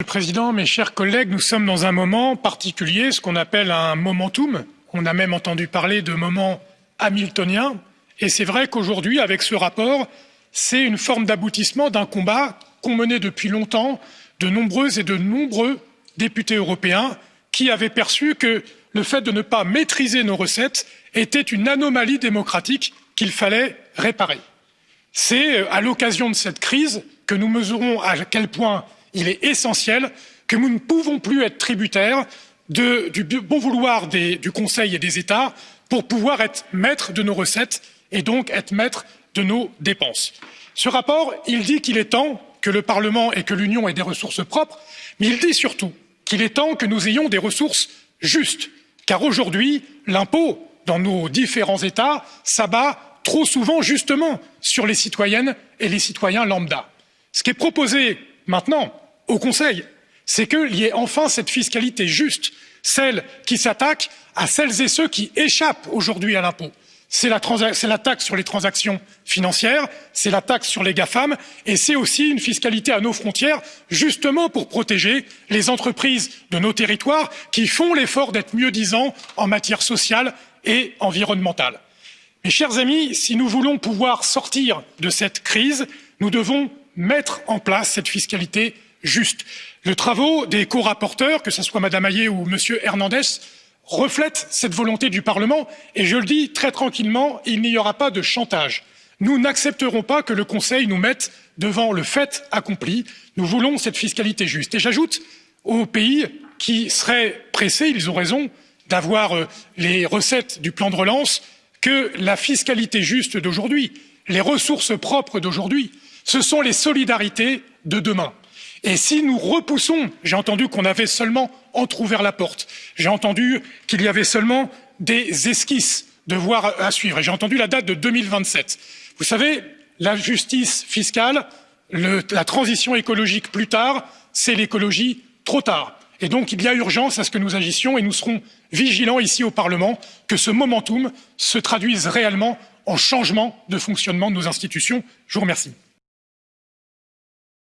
Monsieur le Président, mes chers collègues, nous sommes dans un moment particulier, ce qu'on appelle un momentum. On a même entendu parler de moment hamiltonien. Et c'est vrai qu'aujourd'hui, avec ce rapport, c'est une forme d'aboutissement d'un combat qu'ont mené depuis longtemps de nombreuses et de nombreux députés européens qui avaient perçu que le fait de ne pas maîtriser nos recettes était une anomalie démocratique qu'il fallait réparer. C'est euh, à l'occasion de cette crise que nous mesurons à quel point il est essentiel que nous ne pouvons plus être tributaires du bon vouloir du Conseil et des États pour pouvoir être maîtres de nos recettes et donc être maîtres de nos dépenses. Ce rapport, il dit qu'il est temps que le Parlement et que l'Union aient des ressources propres, mais il dit surtout qu'il est temps que nous ayons des ressources justes, car aujourd'hui, l'impôt dans nos différents États s'abat trop souvent justement sur les citoyennes et les citoyens lambda. Ce qui est proposé maintenant au Conseil, c'est qu'il y ait enfin cette fiscalité juste, celle qui s'attaque à celles et ceux qui échappent aujourd'hui à l'impôt c'est la, la, taxe sur les transactions financières, c'est la taxe sur les GAFAM et c'est aussi une fiscalité à nos frontières, justement pour protéger les entreprises de nos territoires qui font l'effort d'être mieux disants en matière sociale et environnementale. Mes chers amis, si nous voulons pouvoir sortir de cette crise, nous devons mettre en place cette fiscalité juste. Les travaux des co-rapporteurs, que ce soit Mme Hayet ou M. Hernandez, reflète cette volonté du Parlement et je le dis très tranquillement, il n'y aura pas de chantage. Nous n'accepterons pas que le Conseil nous mette devant le fait accompli. Nous voulons cette fiscalité juste. Et j'ajoute aux pays qui seraient pressés, ils ont raison, d'avoir euh, les recettes du plan de relance, que la fiscalité juste d'aujourd'hui, les ressources propres d'aujourd'hui, ce sont les solidarités de demain. Et si nous repoussons, j'ai entendu qu'on avait seulement entr'ouvert la porte, j'ai entendu qu'il y avait seulement des esquisses de voir à suivre, et j'ai entendu la date de 2027. Vous savez, la justice fiscale, le, la transition écologique plus tard, c'est l'écologie trop tard. Et donc il y a urgence à ce que nous agissions et nous serons vigilants ici au Parlement que ce momentum se traduise réellement en changement de fonctionnement de nos institutions. Je vous remercie.